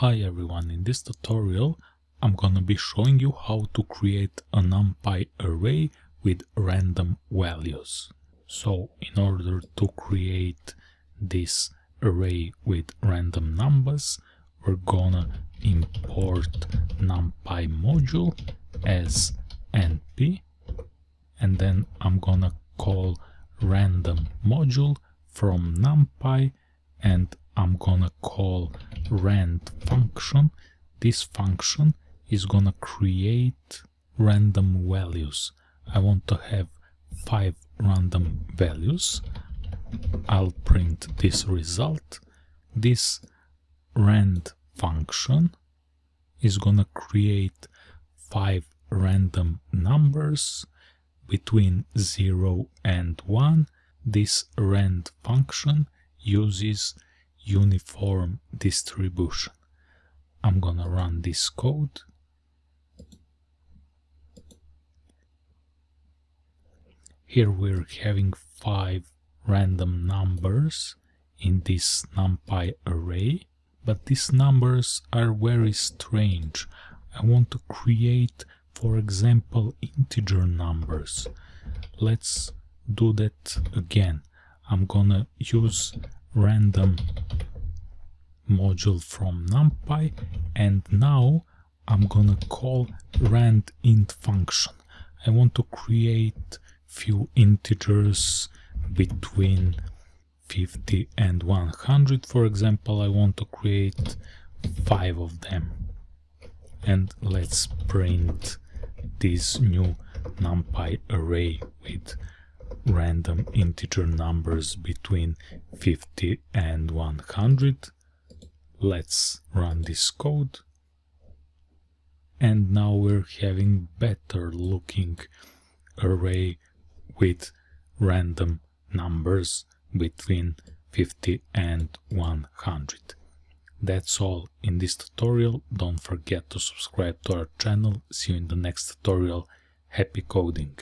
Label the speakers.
Speaker 1: Hi everyone, in this tutorial I'm gonna be showing you how to create a NumPy array with random values. So in order to create this array with random numbers we're gonna import NumPy module as np and then I'm gonna call random module from NumPy and I'm gonna call rand function. This function is gonna create random values. I want to have five random values. I'll print this result. This rand function is gonna create five random numbers between 0 and 1. This rand function uses uniform distribution. I'm gonna run this code. Here we're having five random numbers in this numpy array, but these numbers are very strange. I want to create, for example, integer numbers. Let's do that again. I'm gonna use random module from numpy and now I'm gonna call rand int function. I want to create few integers between 50 and 100 for example I want to create five of them and let's print this new numpy array with random integer numbers between 50 and 100. Let's run this code. And now we're having better looking array with random numbers between 50 and 100. That's all in this tutorial. Don't forget to subscribe to our channel. See you in the next tutorial. Happy coding!